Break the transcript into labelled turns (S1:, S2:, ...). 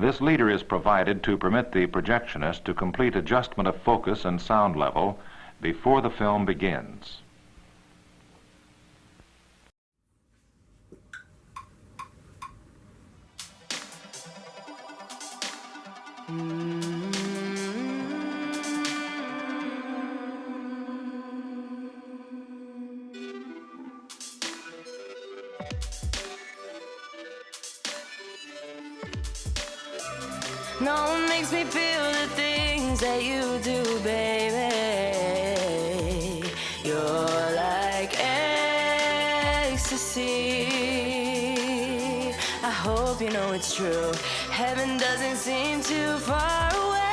S1: This leader is provided to permit the projectionist to complete adjustment of focus and sound level before the film begins.
S2: No one makes me feel the things that you do, baby. You're like ecstasy. I hope you know it's true. Heaven doesn't seem too far away.